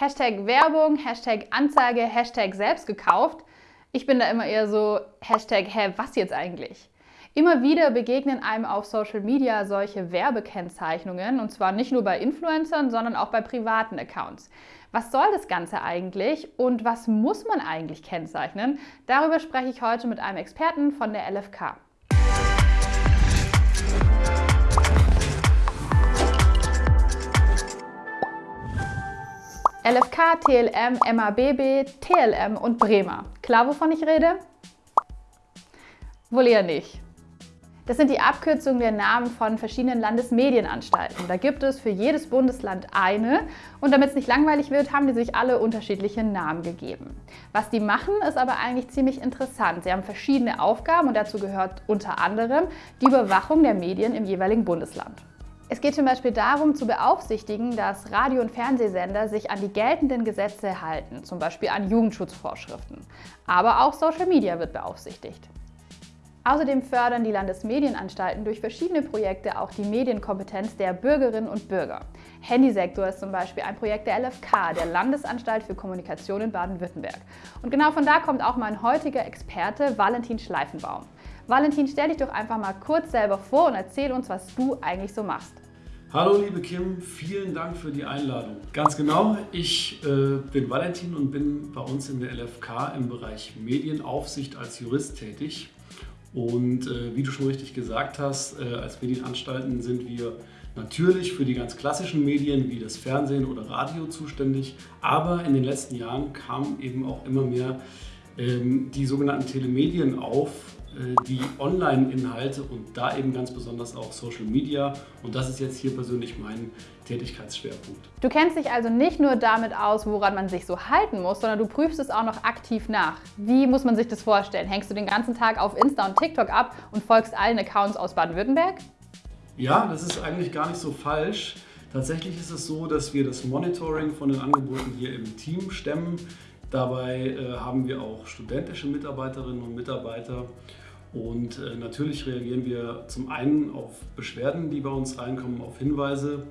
Hashtag Werbung, Hashtag Anzeige, Hashtag selbst gekauft. Ich bin da immer eher so, Hashtag, hä, was jetzt eigentlich? Immer wieder begegnen einem auf Social Media solche Werbekennzeichnungen und zwar nicht nur bei Influencern, sondern auch bei privaten Accounts. Was soll das Ganze eigentlich und was muss man eigentlich kennzeichnen? Darüber spreche ich heute mit einem Experten von der LFK. LFK, TLM, MABB, TLM und Bremer. Klar, wovon ich rede? Wohl eher nicht. Das sind die Abkürzungen der Namen von verschiedenen Landesmedienanstalten. Da gibt es für jedes Bundesland eine und damit es nicht langweilig wird, haben die sich alle unterschiedliche Namen gegeben. Was die machen, ist aber eigentlich ziemlich interessant. Sie haben verschiedene Aufgaben und dazu gehört unter anderem die Überwachung der Medien im jeweiligen Bundesland. Es geht zum Beispiel darum, zu beaufsichtigen, dass Radio- und Fernsehsender sich an die geltenden Gesetze halten, zum Beispiel an Jugendschutzvorschriften. Aber auch Social Media wird beaufsichtigt. Außerdem fördern die Landesmedienanstalten durch verschiedene Projekte auch die Medienkompetenz der Bürgerinnen und Bürger. Handysektor ist zum Beispiel ein Projekt der LFK, der Landesanstalt für Kommunikation in Baden-Württemberg. Und genau von da kommt auch mein heutiger Experte Valentin Schleifenbaum. Valentin, stell dich doch einfach mal kurz selber vor und erzähl uns, was du eigentlich so machst. Hallo liebe Kim, vielen Dank für die Einladung. Ganz genau, ich äh, bin Valentin und bin bei uns in der LFK im Bereich Medienaufsicht als Jurist tätig. Und äh, wie du schon richtig gesagt hast, äh, als Medienanstalten sind wir natürlich für die ganz klassischen Medien wie das Fernsehen oder Radio zuständig. Aber in den letzten Jahren kamen eben auch immer mehr ähm, die sogenannten Telemedien auf, die Online-Inhalte und da eben ganz besonders auch Social Media. Und das ist jetzt hier persönlich mein Tätigkeitsschwerpunkt. Du kennst dich also nicht nur damit aus, woran man sich so halten muss, sondern du prüfst es auch noch aktiv nach. Wie muss man sich das vorstellen? Hängst du den ganzen Tag auf Insta und TikTok ab und folgst allen Accounts aus Baden-Württemberg? Ja, das ist eigentlich gar nicht so falsch. Tatsächlich ist es so, dass wir das Monitoring von den Angeboten hier im Team stemmen. Dabei äh, haben wir auch studentische Mitarbeiterinnen und Mitarbeiter und äh, natürlich reagieren wir zum einen auf Beschwerden, die bei uns reinkommen, auf Hinweise,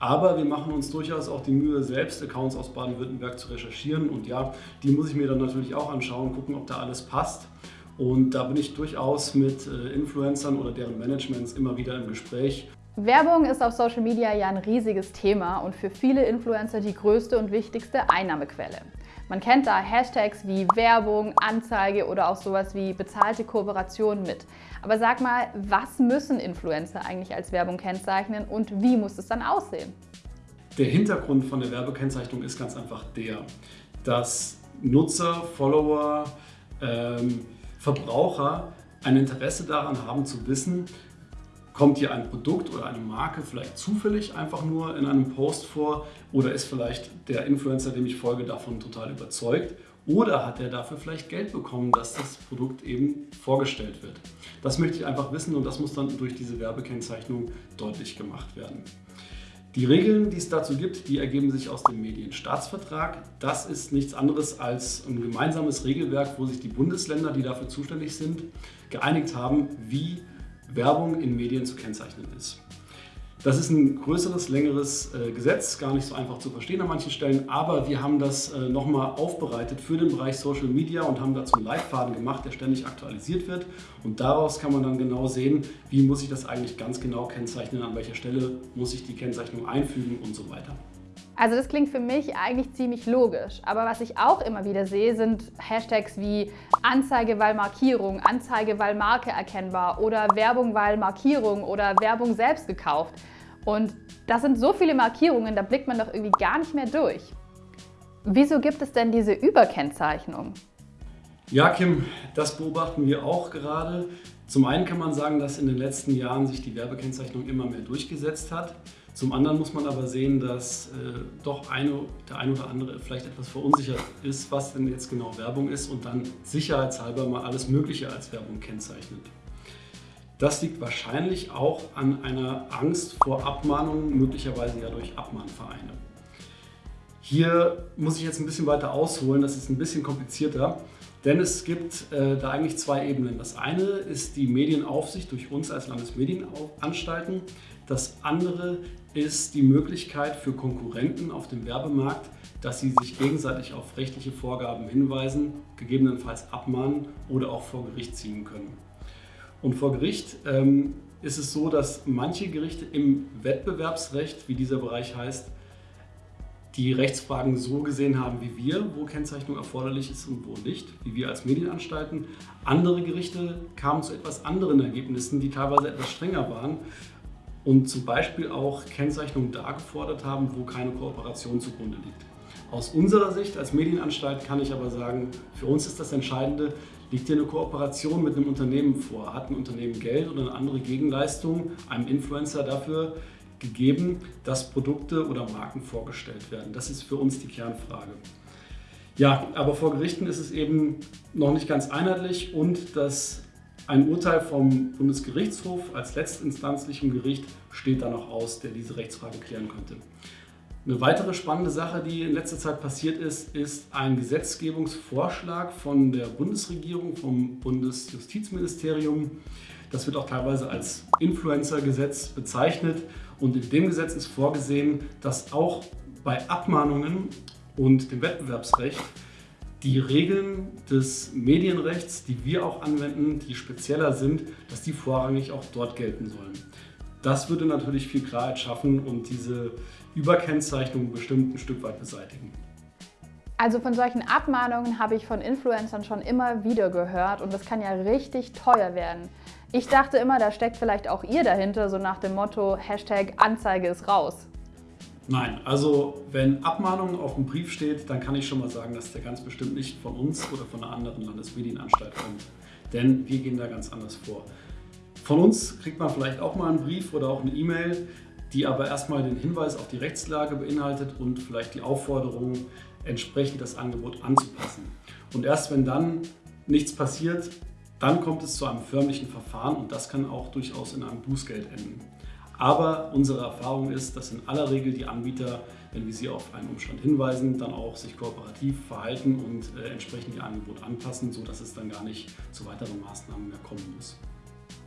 aber wir machen uns durchaus auch die Mühe, selbst Accounts aus Baden-Württemberg zu recherchieren. Und ja, die muss ich mir dann natürlich auch anschauen, gucken, ob da alles passt. Und da bin ich durchaus mit äh, Influencern oder deren Managements immer wieder im Gespräch. Werbung ist auf Social Media ja ein riesiges Thema und für viele Influencer die größte und wichtigste Einnahmequelle. Man kennt da Hashtags wie Werbung, Anzeige oder auch sowas wie bezahlte Kooperation mit. Aber sag mal, was müssen Influencer eigentlich als Werbung kennzeichnen und wie muss es dann aussehen? Der Hintergrund von der Werbekennzeichnung ist ganz einfach der, dass Nutzer, Follower, ähm, Verbraucher ein Interesse daran haben zu wissen, Kommt hier ein Produkt oder eine Marke vielleicht zufällig einfach nur in einem Post vor oder ist vielleicht der Influencer, dem ich folge, davon total überzeugt oder hat er dafür vielleicht Geld bekommen, dass das Produkt eben vorgestellt wird. Das möchte ich einfach wissen und das muss dann durch diese Werbekennzeichnung deutlich gemacht werden. Die Regeln, die es dazu gibt, die ergeben sich aus dem Medienstaatsvertrag. Das ist nichts anderes als ein gemeinsames Regelwerk, wo sich die Bundesländer, die dafür zuständig sind, geeinigt haben, wie Werbung in Medien zu kennzeichnen ist. Das ist ein größeres, längeres äh, Gesetz, gar nicht so einfach zu verstehen an manchen Stellen, aber wir haben das äh, nochmal aufbereitet für den Bereich Social Media und haben dazu einen Leitfaden gemacht, der ständig aktualisiert wird. Und daraus kann man dann genau sehen, wie muss ich das eigentlich ganz genau kennzeichnen, an welcher Stelle muss ich die Kennzeichnung einfügen und so weiter. Also das klingt für mich eigentlich ziemlich logisch. Aber was ich auch immer wieder sehe, sind Hashtags wie Anzeige weil Markierung, Anzeige weil Marke erkennbar oder Werbung weil Markierung oder Werbung selbst gekauft. Und das sind so viele Markierungen, da blickt man doch irgendwie gar nicht mehr durch. Wieso gibt es denn diese Überkennzeichnung? Ja, Kim, das beobachten wir auch gerade. Zum einen kann man sagen, dass in den letzten Jahren sich die Werbekennzeichnung immer mehr durchgesetzt hat. Zum anderen muss man aber sehen, dass äh, doch eine, der ein oder andere vielleicht etwas verunsichert ist, was denn jetzt genau Werbung ist und dann sicherheitshalber mal alles Mögliche als Werbung kennzeichnet. Das liegt wahrscheinlich auch an einer Angst vor Abmahnungen, möglicherweise ja durch Abmahnvereine. Hier muss ich jetzt ein bisschen weiter ausholen, das ist ein bisschen komplizierter, denn es gibt äh, da eigentlich zwei Ebenen. Das eine ist die Medienaufsicht durch uns als Landesmedienanstalten. Das andere ist die Möglichkeit für Konkurrenten auf dem Werbemarkt, dass sie sich gegenseitig auf rechtliche Vorgaben hinweisen, gegebenenfalls abmahnen oder auch vor Gericht ziehen können. Und vor Gericht ähm, ist es so, dass manche Gerichte im Wettbewerbsrecht, wie dieser Bereich heißt, die Rechtsfragen so gesehen haben wie wir, wo Kennzeichnung erforderlich ist und wo nicht, wie wir als Medienanstalten. Andere Gerichte kamen zu etwas anderen Ergebnissen, die teilweise etwas strenger waren und zum Beispiel auch Kennzeichnungen da gefordert haben, wo keine Kooperation zugrunde liegt. Aus unserer Sicht als Medienanstalt kann ich aber sagen, für uns ist das Entscheidende, liegt hier eine Kooperation mit einem Unternehmen vor? Hat ein Unternehmen Geld oder eine andere Gegenleistung einem Influencer dafür gegeben, dass Produkte oder Marken vorgestellt werden? Das ist für uns die Kernfrage. Ja, aber vor Gerichten ist es eben noch nicht ganz einheitlich und das ein Urteil vom Bundesgerichtshof als letztinstanzlichem Gericht steht da noch aus, der diese Rechtsfrage klären könnte. Eine weitere spannende Sache, die in letzter Zeit passiert ist, ist ein Gesetzgebungsvorschlag von der Bundesregierung, vom Bundesjustizministerium. Das wird auch teilweise als Influencer-Gesetz bezeichnet. Und in dem Gesetz ist vorgesehen, dass auch bei Abmahnungen und dem Wettbewerbsrecht die Regeln des Medienrechts, die wir auch anwenden, die spezieller sind, dass die vorrangig auch dort gelten sollen. Das würde natürlich viel Klarheit schaffen und diese Überkennzeichnung bestimmt ein Stück weit beseitigen. Also von solchen Abmahnungen habe ich von Influencern schon immer wieder gehört und das kann ja richtig teuer werden. Ich dachte immer, da steckt vielleicht auch ihr dahinter, so nach dem Motto Hashtag Anzeige ist raus. Nein, also wenn Abmahnung auf dem Brief steht, dann kann ich schon mal sagen, dass der ganz bestimmt nicht von uns oder von einer anderen Landesmedienanstalt kommt. Denn wir gehen da ganz anders vor. Von uns kriegt man vielleicht auch mal einen Brief oder auch eine E-Mail, die aber erstmal den Hinweis auf die Rechtslage beinhaltet und vielleicht die Aufforderung, entsprechend das Angebot anzupassen. Und erst wenn dann nichts passiert, dann kommt es zu einem förmlichen Verfahren und das kann auch durchaus in einem Bußgeld enden. Aber unsere Erfahrung ist, dass in aller Regel die Anbieter, wenn wir sie auf einen Umstand hinweisen, dann auch sich kooperativ verhalten und äh, entsprechend ihr Angebot anpassen, sodass es dann gar nicht zu weiteren Maßnahmen mehr kommen muss.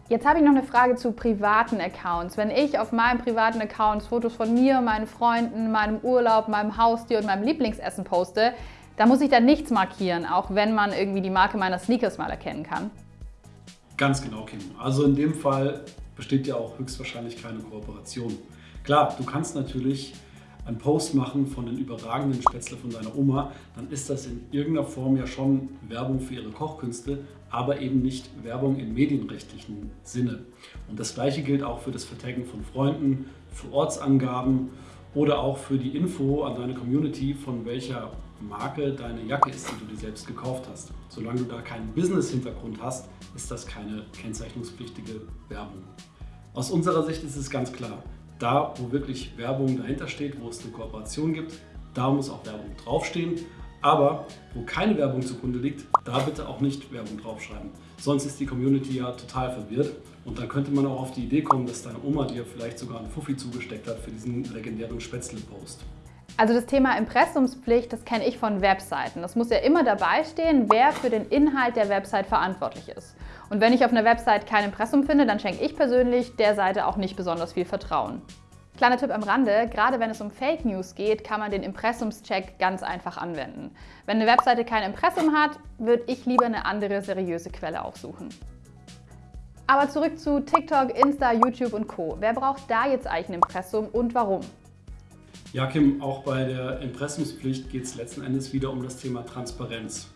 Jetzt habe ich noch eine Frage zu privaten Accounts. Wenn ich auf meinem privaten Account Fotos von mir, meinen Freunden, meinem Urlaub, meinem Haustier und meinem Lieblingsessen poste, da muss ich dann nichts markieren, auch wenn man irgendwie die Marke meiner Sneakers mal erkennen kann. Ganz genau, Kim. Also in dem Fall besteht ja auch höchstwahrscheinlich keine Kooperation. Klar, du kannst natürlich einen Post machen von den überragenden Spätzle von deiner Oma, dann ist das in irgendeiner Form ja schon Werbung für ihre Kochkünste, aber eben nicht Werbung im medienrechtlichen Sinne. Und das gleiche gilt auch für das Vertaggen von Freunden, für Ortsangaben oder auch für die Info an deine Community, von welcher Marke deine Jacke ist, die du dir selbst gekauft hast. Solange du da keinen Business-Hintergrund hast, ist das keine kennzeichnungspflichtige Werbung. Aus unserer Sicht ist es ganz klar, da wo wirklich Werbung dahinter steht, wo es eine Kooperation gibt, da muss auch Werbung draufstehen. Aber wo keine Werbung zugrunde liegt, da bitte auch nicht Werbung draufschreiben. Sonst ist die Community ja total verwirrt und dann könnte man auch auf die Idee kommen, dass deine Oma dir vielleicht sogar einen Fuffi zugesteckt hat für diesen legendären Spätzle-Post. Also das Thema Impressumspflicht, das kenne ich von Webseiten. Das muss ja immer dabei stehen, wer für den Inhalt der Website verantwortlich ist. Und wenn ich auf einer Website kein Impressum finde, dann schenke ich persönlich der Seite auch nicht besonders viel Vertrauen. Kleiner Tipp am Rande, gerade wenn es um Fake News geht, kann man den Impressumscheck ganz einfach anwenden. Wenn eine Webseite kein Impressum hat, würde ich lieber eine andere seriöse Quelle aufsuchen. Aber zurück zu TikTok, Insta, YouTube und Co. Wer braucht da jetzt eigentlich ein Impressum und warum? Ja, Kim, auch bei der Impressumspflicht geht es letzten Endes wieder um das Thema Transparenz.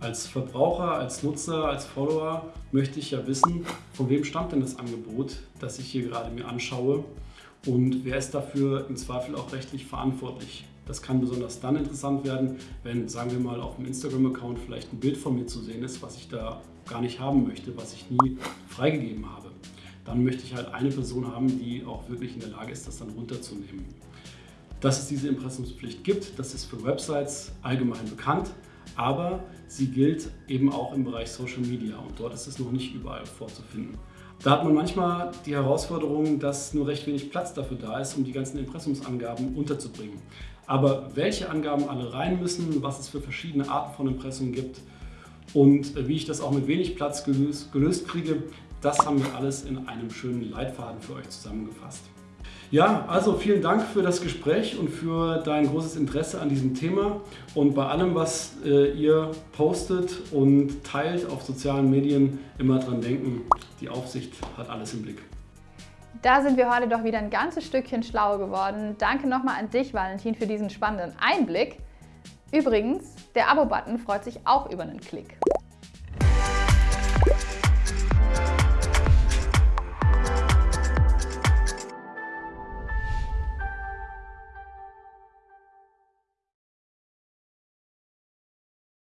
Als Verbraucher, als Nutzer, als Follower möchte ich ja wissen, von wem stammt denn das Angebot, das ich hier gerade mir anschaue und wer ist dafür im Zweifel auch rechtlich verantwortlich. Das kann besonders dann interessant werden, wenn, sagen wir mal, auf dem Instagram-Account vielleicht ein Bild von mir zu sehen ist, was ich da gar nicht haben möchte, was ich nie freigegeben habe. Dann möchte ich halt eine Person haben, die auch wirklich in der Lage ist, das dann runterzunehmen. Dass es diese Impressumspflicht gibt, das ist für Websites allgemein bekannt, aber sie gilt eben auch im Bereich Social Media und dort ist es noch nicht überall vorzufinden. Da hat man manchmal die Herausforderung, dass nur recht wenig Platz dafür da ist, um die ganzen Impressumsangaben unterzubringen. Aber welche Angaben alle rein müssen, was es für verschiedene Arten von Impressum gibt und wie ich das auch mit wenig Platz gelöst, gelöst kriege, das haben wir alles in einem schönen Leitfaden für euch zusammengefasst. Ja, also vielen Dank für das Gespräch und für dein großes Interesse an diesem Thema. Und bei allem, was äh, ihr postet und teilt auf sozialen Medien, immer dran denken, die Aufsicht hat alles im Blick. Da sind wir heute doch wieder ein ganzes Stückchen schlauer geworden. Danke nochmal an dich, Valentin, für diesen spannenden Einblick. Übrigens, der Abo-Button freut sich auch über einen Klick.